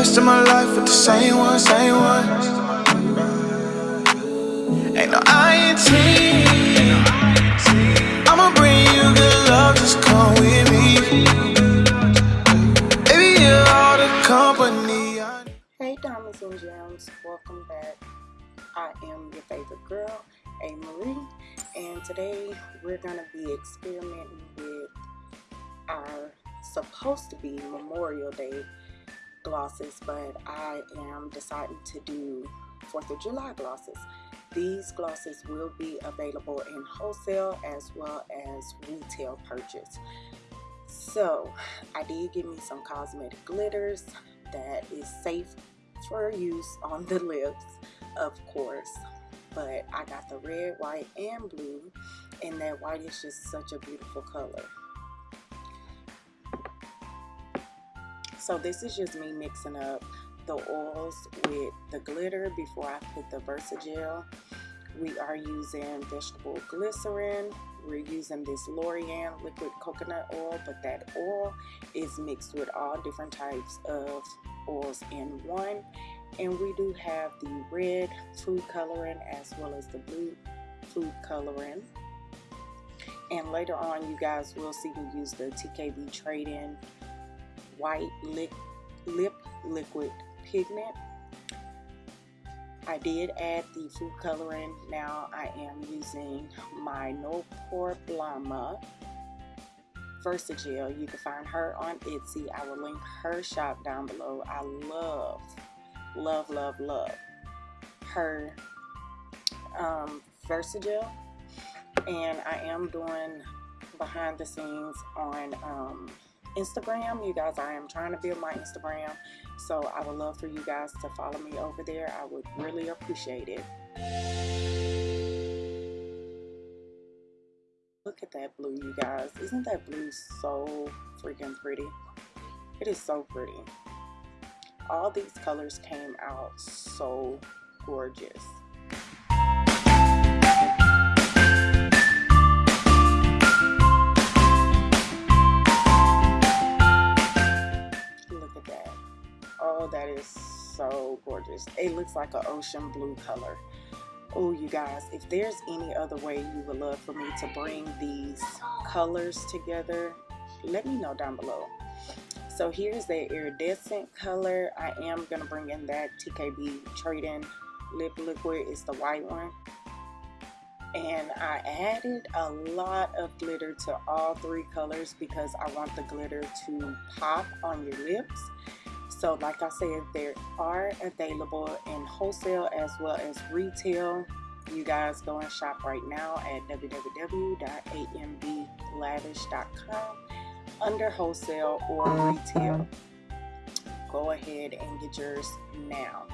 rest of my life with the same one, same one. Ain't no INT. I'ma bring you good love, just come with me. Baby, you're all the company. Hey, diamonds and gems, welcome back. I am your favorite girl, A. Marie, and today we're gonna be experimenting with our supposed to be Memorial Day glosses, but I am deciding to do 4th of July glosses. These glosses will be available in wholesale as well as retail purchase. So I did give me some cosmetic glitters that is safe for use on the lips, of course. But I got the red, white, and blue, and that white is just such a beautiful color. So this is just me mixing up the oils with the glitter before I put the Versagel. We are using vegetable glycerin. We're using this L'Oreal liquid coconut oil, but that oil is mixed with all different types of oils in one. And we do have the red food coloring as well as the blue food coloring. And later on, you guys will see me use the TKB Trading white lip, lip liquid pigment. I did add the food coloring. Now I am using my No Pore Blama Versagel. You can find her on Etsy. I will link her shop down below. I love, love, love, love her um, Versagel. And I am doing behind the scenes on um, Instagram. You guys, I am trying to build my Instagram. So I would love for you guys to follow me over there. I would really appreciate it. Look at that blue, you guys. Isn't that blue so freaking pretty? It is so pretty. All these colors came out so gorgeous. Oh, that is so gorgeous. It looks like an ocean blue color. Oh, you guys, if there's any other way you would love for me to bring these colors together, let me know down below. So here's the iridescent color. I am going to bring in that TKB Trading Lip Liquid. It's the white one. And I added a lot of glitter to all three colors because I want the glitter to pop on your lips so like I said, they are available in wholesale as well as retail. You guys go and shop right now at www.amblavish.com under wholesale or retail. Go ahead and get yours now.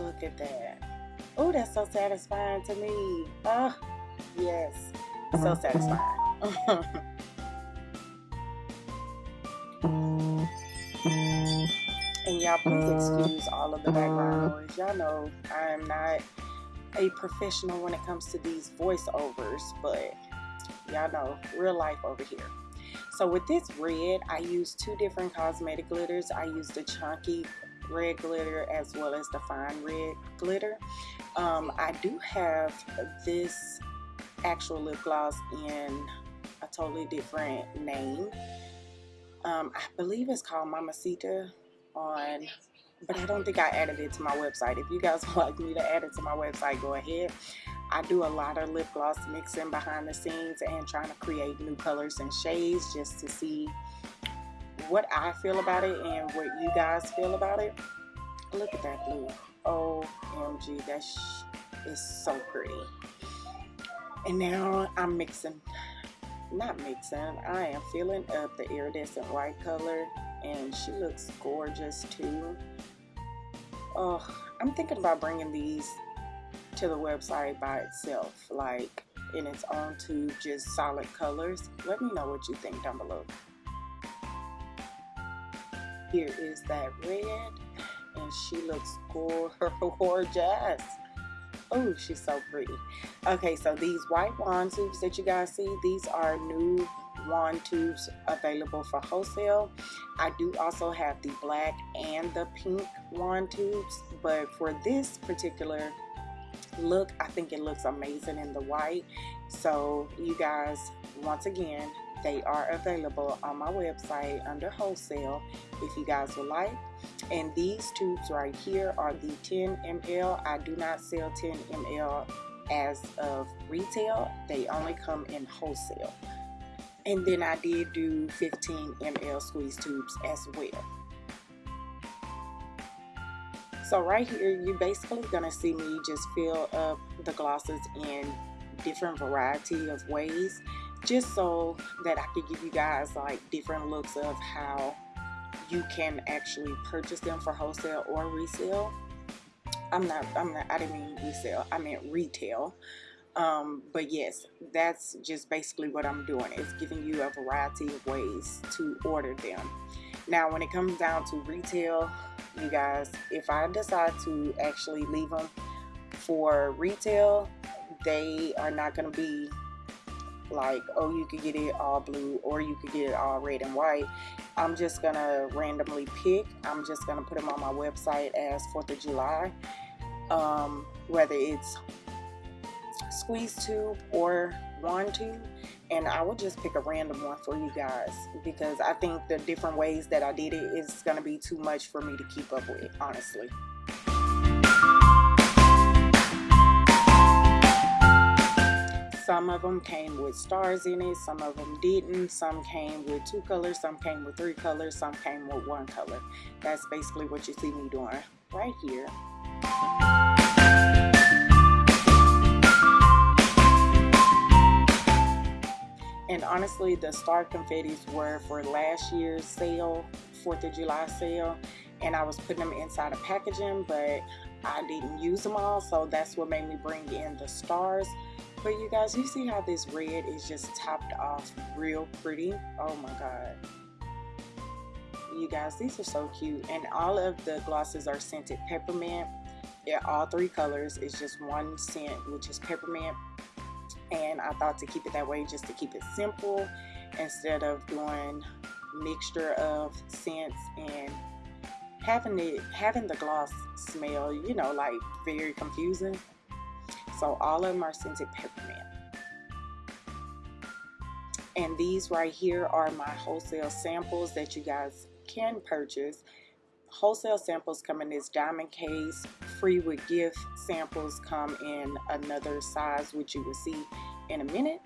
Look at that. Oh, that's so satisfying to me. Oh, yes. So satisfying. Mm. Mm-hmm. And y'all please uh, excuse all of the background uh. noise. Y'all know I am not a professional when it comes to these voiceovers, but y'all know real life over here. So with this red, I use two different cosmetic glitters. I use the chunky red glitter as well as the fine red glitter. Um, I do have this actual lip gloss in a totally different name. Um, I believe it's called Mamacita on, but I don't think I added it to my website. If you guys would like me to add it to my website, go ahead. I do a lot of lip gloss mixing behind the scenes and trying to create new colors and shades just to see what I feel about it and what you guys feel about it. Look at that blue. OMG, that is so pretty. And now I'm mixing not mixing. I am filling up the iridescent white color and she looks gorgeous too. Oh, I'm thinking about bringing these to the website by itself, like in its own tube, just solid colors. Let me know what you think down below. Here is that red and she looks gorgeous. Oh, she's so pretty. Okay, so these white wand tubes that you guys see, these are new wand tubes available for wholesale. I do also have the black and the pink wand tubes, but for this particular look, I think it looks amazing in the white. So you guys, once again, they are available on my website under wholesale if you guys would like. And these tubes right here are the 10 ml. I do not sell 10 ml as of retail. They only come in wholesale. And then I did do 15 ml squeeze tubes as well. So right here, you're basically gonna see me just fill up the glosses in different variety of ways just so that I could give you guys like different looks of how you can actually purchase them for wholesale or resale. I'm not, I'm not, I didn't mean resale, I meant retail. Um, but yes, that's just basically what I'm doing. It's giving you a variety of ways to order them. Now, when it comes down to retail, you guys, if I decide to actually leave them for retail, they are not going to be like, oh, you could get it all blue or you could get it all red and white. I'm just going to randomly pick. I'm just going to put them on my website as 4th of July. Um, whether it's squeeze tube or wand tube and I will just pick a random one for you guys because I think the different ways that I did it is going to be too much for me to keep up with honestly. Some of them came with stars in it, some of them didn't. Some came with two colors, some came with three colors, some came with one color. That's basically what you see me doing right here. And honestly, the star confettis were for last year's sale, 4th of July sale. And I was putting them inside of packaging, but I didn't use them all. So that's what made me bring in the stars. But you guys, you see how this red is just topped off real pretty? Oh my God. You guys, these are so cute. And all of the glosses are scented peppermint. Yeah, all three colors. It's just one scent, which is peppermint. And I thought to keep it that way just to keep it simple instead of doing mixture of scents and having it having the gloss smell, you know, like very confusing. So all of them are scented peppermint. And these right here are my wholesale samples that you guys can purchase. Wholesale samples come in this diamond case. Free with gift samples come in another size, which you will see in a minute.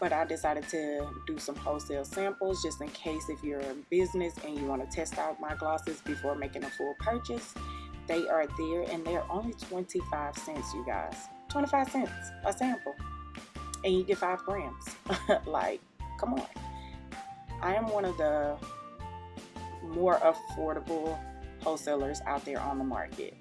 But I decided to do some wholesale samples just in case if you're a business and you want to test out my glosses before making a full purchase. They are there and they're only 25 cents, you guys. 25 cents a sample and you get five grams. Like come on. I am one of the more affordable wholesalers out there on the market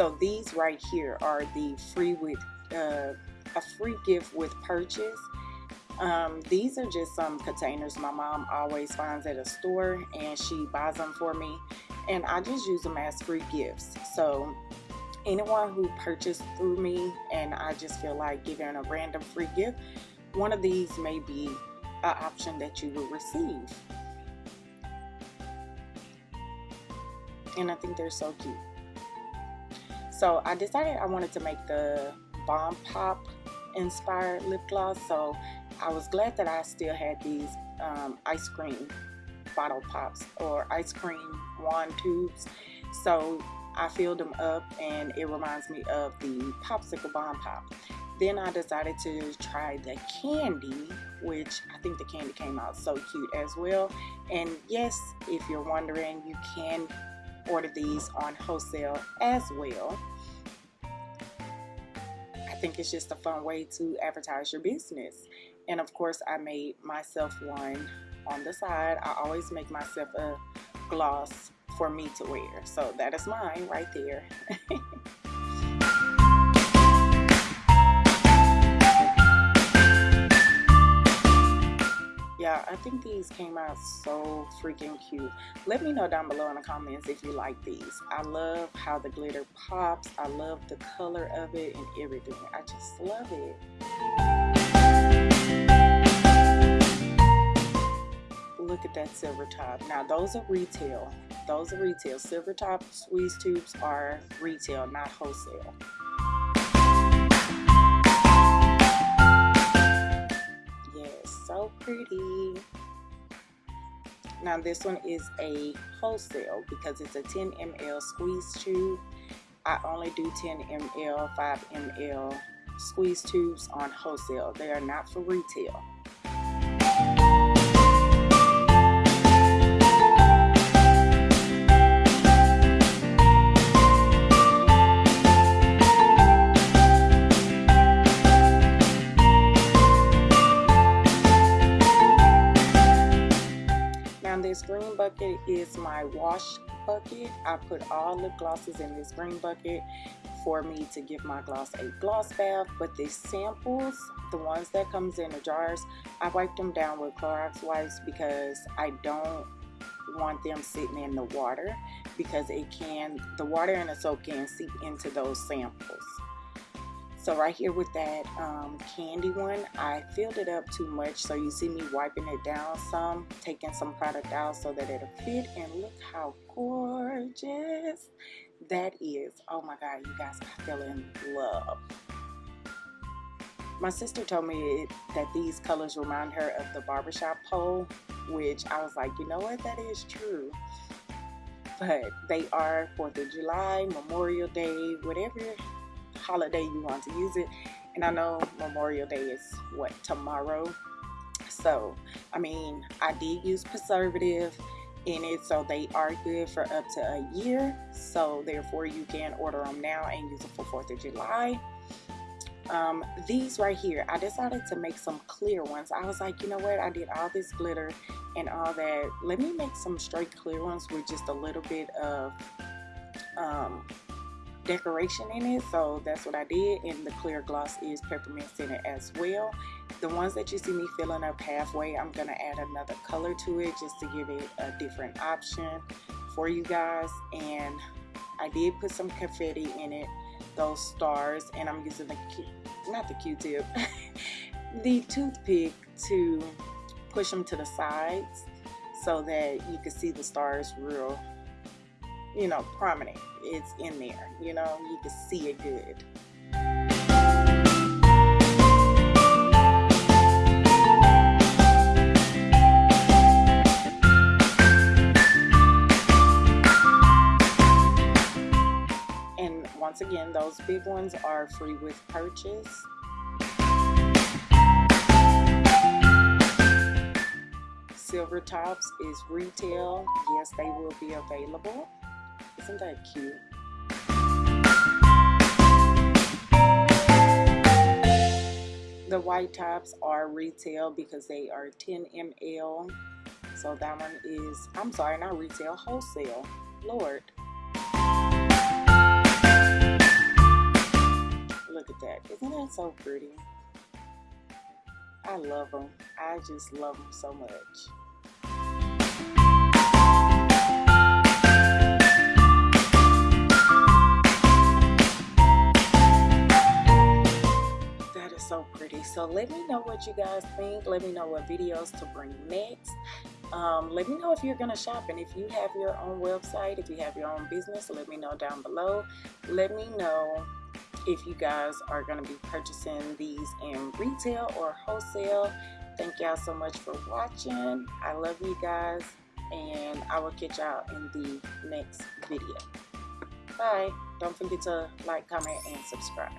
so these right here are the free with uh, a free gift with purchase. Um, these are just some containers my mom always finds at a store and she buys them for me and I just use them as free gifts. So anyone who purchased through me and I just feel like giving a random free gift, one of these may be an option that you will receive. And I think they're so cute. So I decided I wanted to make the Bomb Pop inspired lip gloss. So I was glad that I still had these um, ice cream bottle pops or ice cream wand tubes. So I filled them up and it reminds me of the popsicle bomb pop. Then I decided to try the candy, which I think the candy came out so cute as well. And yes, if you're wondering, you can order these on wholesale as well think it's just a fun way to advertise your business. And of course, I made myself one on the side. I always make myself a gloss for me to wear. So that is mine right there. I think these came out so freaking cute. Let me know down below in the comments if you like these. I love how the glitter pops. I love the color of it and everything. I just love it. Look at that silver top. Now those are retail. Those are retail. Silver top squeeze tubes are retail, not wholesale. Pretty. Now this one is a wholesale because it's a 10 ml squeeze tube. I only do 10 ml, 5 ml squeeze tubes on wholesale. They are not for retail. Bucket is my wash bucket. I put all lip glosses in this green bucket for me to give my gloss a gloss bath. But the samples, the ones that comes in the jars, I wipe them down with Clorox wipes because I don't want them sitting in the water because it can, the water and the soap can seep into those samples. So right here with that um, candy one, I filled it up too much. So you see me wiping it down some, taking some product out so that it'll fit. And look how gorgeous that is. Oh my God, you guys, I fell in love. My sister told me that these colors remind her of the barbershop pole, which I was like, you know what, that is true. But they are 4th of July, Memorial Day, whatever holiday you want to use it. And I know Memorial Day is what tomorrow. So, I mean, I did use preservative in it, so they are good for up to a year. So, therefore, you can order them now and use them for 4th of July. Um, these right here, I decided to make some clear ones. I was like, you know what? I did all this glitter and all that. Let me make some straight clear ones with just a little bit of um, decoration in it so that's what I did and the clear gloss is peppermint scented as well. The ones that you see me filling up halfway I'm gonna add another color to it just to give it a different option for you guys and I did put some confetti in it those stars and I'm using the not the q-tip the toothpick to push them to the sides so that you can see the stars real you know, prominent. It's in there, you know, you can see it good. And once again, those big ones are free with purchase. Silver Tops is retail. Yes, they will be available. Isn't that cute? The white tops are retail because they are 10 ml. So that one is, I'm sorry, not retail, wholesale. Lord. Look at that. Isn't that so pretty? I love them. I just love them so much. So pretty so let me know what you guys think. Let me know what videos to bring next. Um, let me know if you're gonna shop and if you have your own website if you have your own business let me know down below. Let me know if you guys are going to be purchasing these in retail or wholesale. Thank y'all so much for watching. I love you guys and i will catch y'all in the next video. Bye. Don't forget to like comment and subscribe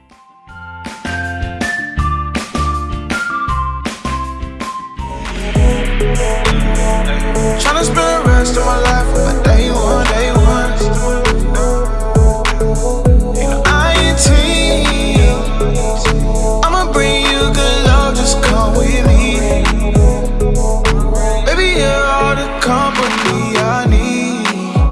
Tryna spend the rest of my life with my dad.